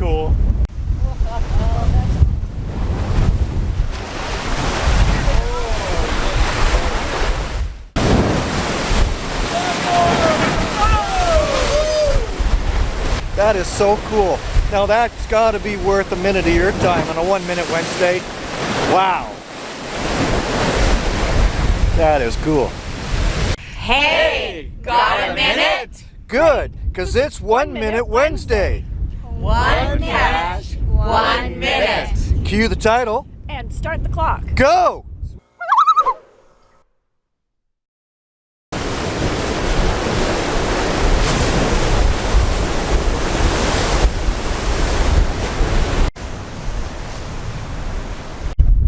cool. That is so cool. Now that's got to be worth a minute of your time on a one minute Wednesday. Wow. That is cool. Hey, got a minute? Good, because it's one minute Wednesday. One cache, one minute. Cue the title. And start the clock. Go!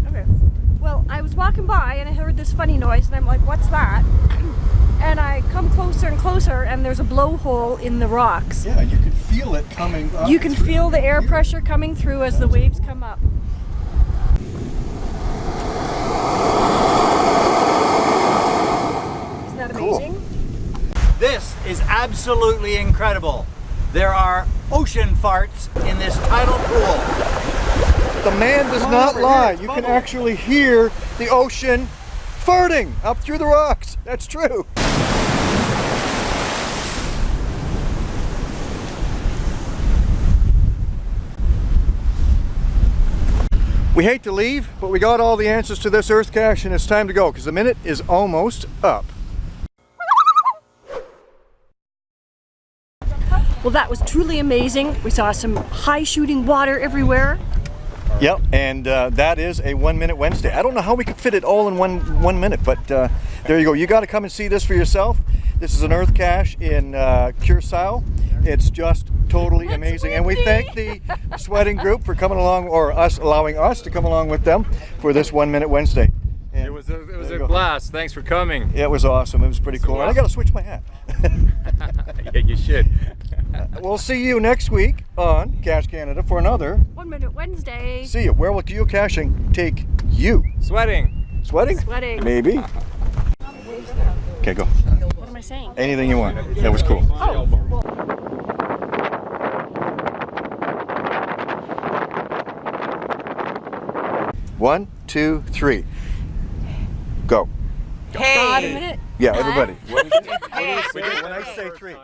Okay. Well, I was walking by and I heard this funny noise and I'm like, what's that? And I come closer and closer and there's a blowhole in the rocks. Yeah, you can feel it coming up. You can feel the air pressure coming through as the waves come up. Isn't that Cool. amazing? This is absolutely incredible. There are ocean farts in this tidal pool. The man does not lie. You can actually hear the ocean farting up through the rocks. That's true. We hate to leave, but we got all the answers to this Earth cache and it's time to go because the minute is almost up. Well, that was truly amazing. We saw some high shooting water everywhere. Yep, and uh, that is a one minute Wednesday. I don't know how we could fit it all in one one minute, but uh, there you go. You got to come and see this for yourself. This is an Earth cache in uh, Curacao. It's just totally It's amazing, and we thank the Sweating Group for coming along, or us allowing us to come along with them for this one minute Wednesday. And It was a, it was a blast. Thanks for coming. It was awesome. It was pretty cool. And I got to switch my hat. yeah, you should. we'll see you next week on Cache Canada for another. One minute Wednesday. See you. Where will geocaching take you? Sweating. Sweating? Sweating. Maybe. Okay, go. What am I saying? Anything you want. That was cool. Oh, One, two, three. Go. got a minute. Yeah, everybody. What did you say? When I say three.